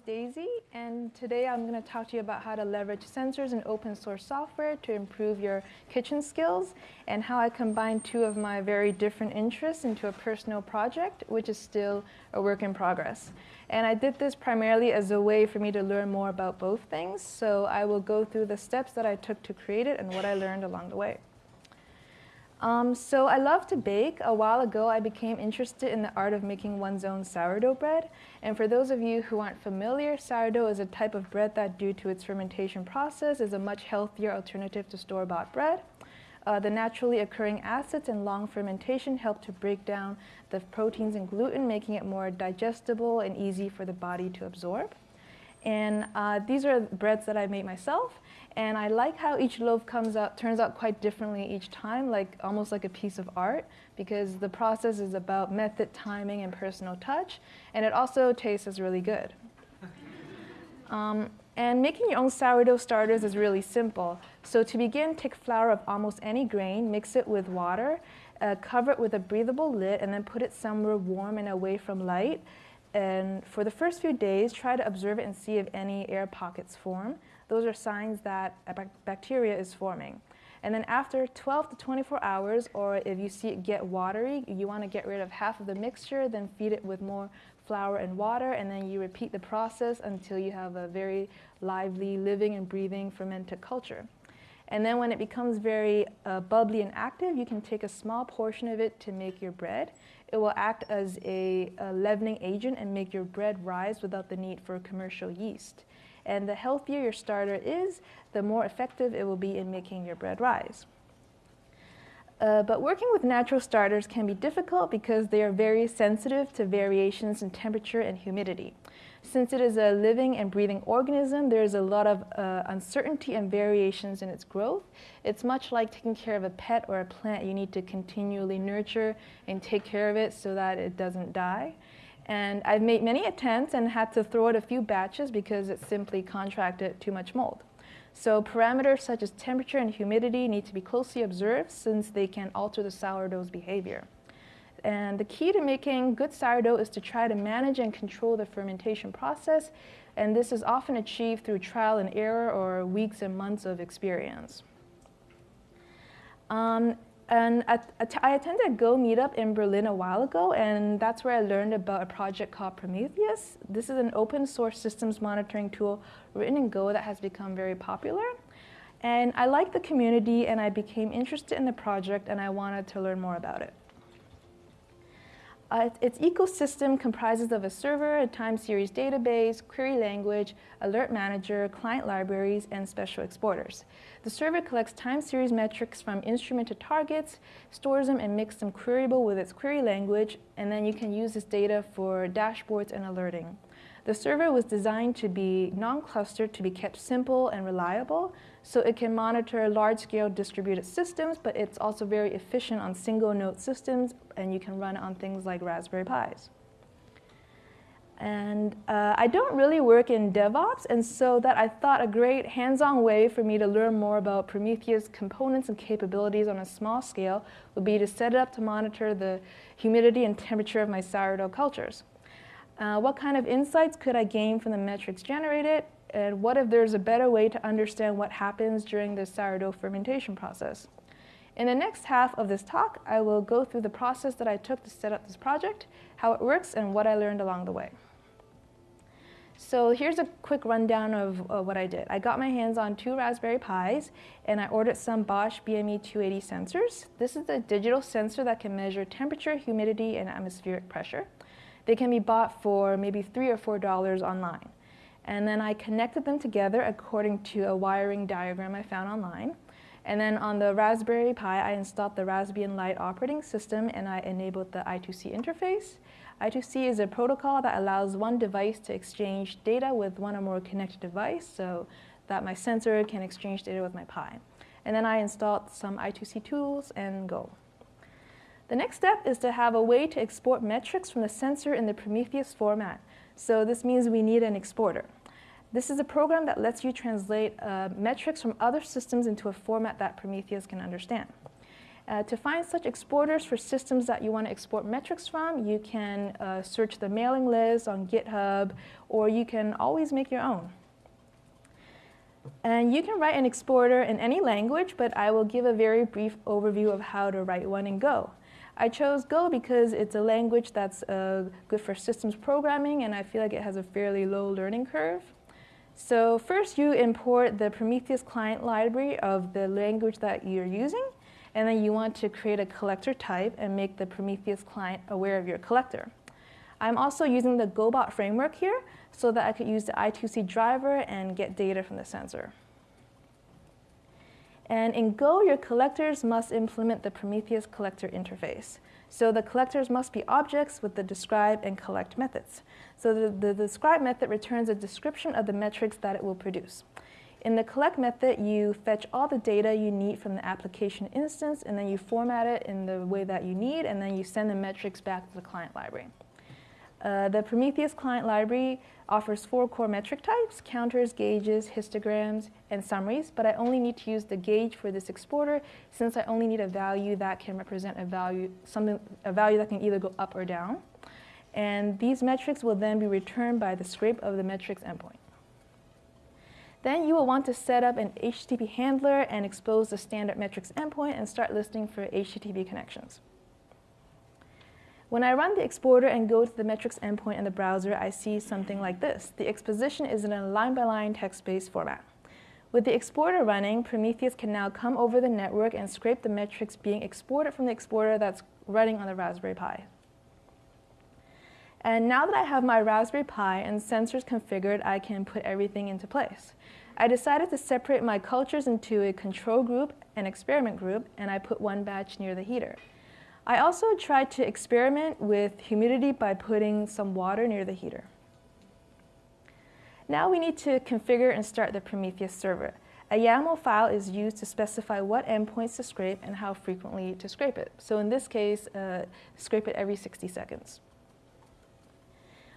Daisy, and today I'm going to talk to you about how to leverage sensors and open source software to improve your kitchen skills, and how I combine two of my very different interests into a personal project, which is still a work in progress. And I did this primarily as a way for me to learn more about both things, so I will go through the steps that I took to create it and what I learned along the way. Um, so I love to bake. A while ago, I became interested in the art of making one's own sourdough bread. And for those of you who aren't familiar, sourdough is a type of bread that, due to its fermentation process, is a much healthier alternative to store-bought bread. Uh, the naturally occurring acids and long fermentation help to break down the proteins and gluten, making it more digestible and easy for the body to absorb. And uh, these are breads that I made myself. And I like how each loaf comes out, turns out quite differently each time, like almost like a piece of art, because the process is about method, timing, and personal touch. And it also tastes as really good. Um, and making your own sourdough starters is really simple. So to begin, take flour of almost any grain, mix it with water, uh, cover it with a breathable lid, and then put it somewhere warm and away from light. And for the first few days, try to observe it and see if any air pockets form. Those are signs that bacteria is forming. And then after 12 to 24 hours, or if you see it get watery, you want to get rid of half of the mixture, then feed it with more flour and water, and then you repeat the process until you have a very lively, living and breathing fermented culture. And then when it becomes very uh, bubbly and active, you can take a small portion of it to make your bread. It will act as a, a leavening agent and make your bread rise without the need for commercial yeast. And the healthier your starter is, the more effective it will be in making your bread rise. Uh, but working with natural starters can be difficult because they are very sensitive to variations in temperature and humidity. Since it is a living and breathing organism, there is a lot of uh, uncertainty and variations in its growth. It's much like taking care of a pet or a plant. You need to continually nurture and take care of it so that it doesn't die. And I've made many attempts and had to throw out a few batches because it simply contracted too much mold. So parameters such as temperature and humidity need to be closely observed since they can alter the sourdough's behavior. And the key to making good sourdough is to try to manage and control the fermentation process, and this is often achieved through trial and error or weeks and months of experience. Um, and at, at, I attended a Go meetup in Berlin a while ago, and that's where I learned about a project called Prometheus. This is an open source systems monitoring tool written in Go that has become very popular. And I liked the community, and I became interested in the project, and I wanted to learn more about it. Uh, its ecosystem comprises of a server, a time series database, query language, alert manager, client libraries, and special exporters. The server collects time series metrics from instrumented targets, stores them and makes them queryable with its query language, and then you can use this data for dashboards and alerting. The server was designed to be non-clustered to be kept simple and reliable, so it can monitor large-scale distributed systems, but it's also very efficient on single-node systems, and you can run it on things like Raspberry Pis. And uh, I don't really work in DevOps, and so that I thought a great hands-on way for me to learn more about Prometheus components and capabilities on a small scale would be to set it up to monitor the humidity and temperature of my sourdough cultures. Uh, what kind of insights could I gain from the metrics generated? And what if there's a better way to understand what happens during the sourdough fermentation process? In the next half of this talk, I will go through the process that I took to set up this project, how it works, and what I learned along the way. So here's a quick rundown of uh, what I did. I got my hands on two Raspberry Pis, and I ordered some Bosch BME 280 sensors. This is a digital sensor that can measure temperature, humidity, and atmospheric pressure. They can be bought for maybe three or four dollars online. And then I connected them together according to a wiring diagram I found online. And then on the Raspberry Pi, I installed the Raspbian Lite operating system and I enabled the I2C interface. I2C is a protocol that allows one device to exchange data with one or more connected device so that my sensor can exchange data with my Pi. And then I installed some I2C tools and go. The next step is to have a way to export metrics from the sensor in the Prometheus format. So this means we need an exporter. This is a program that lets you translate uh, metrics from other systems into a format that Prometheus can understand. Uh, to find such exporters for systems that you want to export metrics from, you can uh, search the mailing list on GitHub, or you can always make your own. And you can write an exporter in any language, but I will give a very brief overview of how to write one in Go. I chose Go because it's a language that's uh, good for systems programming, and I feel like it has a fairly low learning curve. So first you import the Prometheus client library of the language that you're using, and then you want to create a collector type and make the Prometheus client aware of your collector. I'm also using the GoBot framework here so that I could use the I2C driver and get data from the sensor. And in Go, your collectors must implement the Prometheus collector interface. So the collectors must be objects with the describe and collect methods. So the, the describe method returns a description of the metrics that it will produce. In the collect method, you fetch all the data you need from the application instance, and then you format it in the way that you need, and then you send the metrics back to the client library. Uh, the Prometheus client library offers four core metric types, counters, gauges, histograms, and summaries, but I only need to use the gauge for this exporter since I only need a value that can represent a value, something, a value that can either go up or down. And these metrics will then be returned by the scrape of the metrics endpoint. Then you will want to set up an HTTP handler and expose the standard metrics endpoint and start listening for HTTP connections. When I run the exporter and go to the metrics endpoint in the browser, I see something like this. The exposition is in a line-by-line text-based format. With the exporter running, Prometheus can now come over the network and scrape the metrics being exported from the exporter that's running on the Raspberry Pi. And now that I have my Raspberry Pi and sensors configured, I can put everything into place. I decided to separate my cultures into a control group and experiment group, and I put one batch near the heater. I also tried to experiment with humidity by putting some water near the heater. Now we need to configure and start the Prometheus server. A YAML file is used to specify what endpoints to scrape and how frequently to scrape it. So in this case, uh, scrape it every 60 seconds.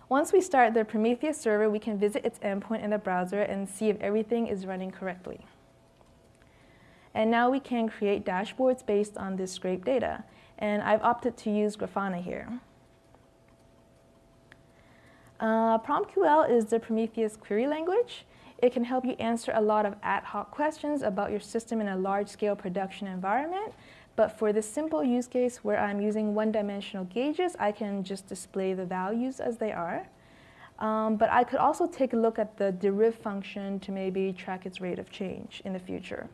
Once we start the Prometheus server, we can visit its endpoint in the browser and see if everything is running correctly. And now we can create dashboards based on this scraped data. And I've opted to use Grafana here. Uh, PromQL is the Prometheus query language. It can help you answer a lot of ad hoc questions about your system in a large-scale production environment, but for this simple use case where I'm using one-dimensional gauges, I can just display the values as they are. Um, but I could also take a look at the deriv function to maybe track its rate of change in the future.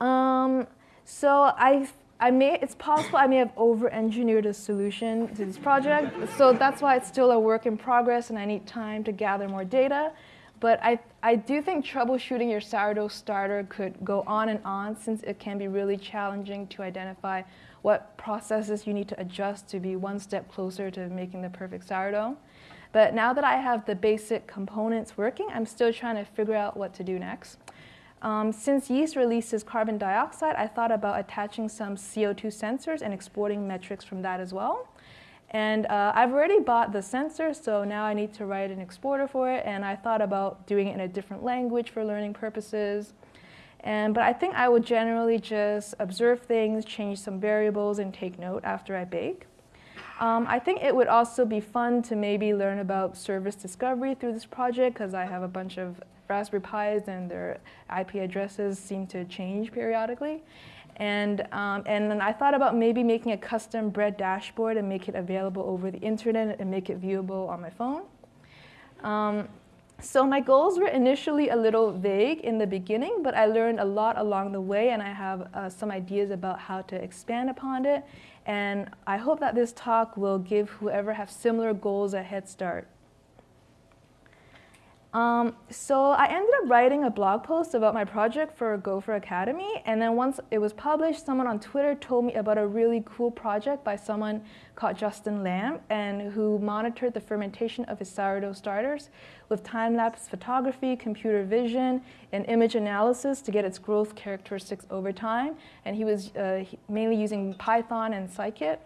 Um, so I, I may, it's possible I may have over-engineered a solution to this project. So that's why it's still a work in progress and I need time to gather more data. But I, I do think troubleshooting your sourdough starter could go on and on since it can be really challenging to identify what processes you need to adjust to be one step closer to making the perfect sourdough. But now that I have the basic components working, I'm still trying to figure out what to do next. Um, since yeast releases carbon dioxide, I thought about attaching some CO2 sensors and exporting metrics from that as well. And uh, I've already bought the sensor, so now I need to write an exporter for it. And I thought about doing it in a different language for learning purposes. And, but I think I would generally just observe things, change some variables, and take note after I bake. Um, I think it would also be fun to maybe learn about service discovery through this project because I have a bunch of Raspberry Pis and their IP addresses seem to change periodically. And, um, and then I thought about maybe making a custom bread dashboard and make it available over the internet and make it viewable on my phone. Um, so my goals were initially a little vague in the beginning, but I learned a lot along the way and I have uh, some ideas about how to expand upon it. And I hope that this talk will give whoever have similar goals a head start. Um, so I ended up writing a blog post about my project for Gopher Academy, and then once it was published, someone on Twitter told me about a really cool project by someone called Justin Lam, and who monitored the fermentation of his sourdough starters with time-lapse photography, computer vision, and image analysis to get its growth characteristics over time. And he was uh, mainly using Python and Scikit.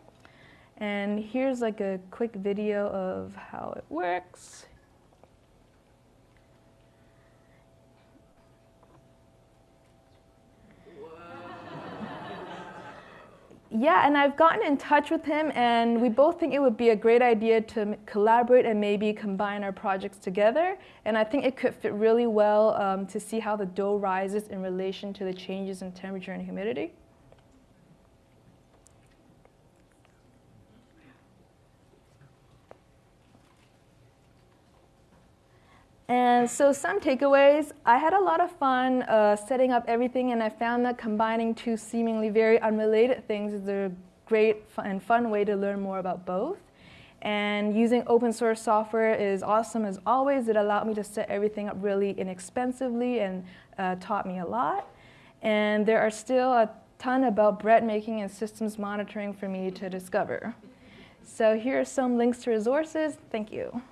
And here's like a quick video of how it works. Yeah, and I've gotten in touch with him, and we both think it would be a great idea to collaborate and maybe combine our projects together. And I think it could fit really well um, to see how the dough rises in relation to the changes in temperature and humidity. And so some takeaways, I had a lot of fun uh, setting up everything and I found that combining two seemingly very unrelated things is a great and fun way to learn more about both. And using open source software is awesome as always. It allowed me to set everything up really inexpensively and uh, taught me a lot. And there are still a ton about bread making and systems monitoring for me to discover. So here are some links to resources. Thank you.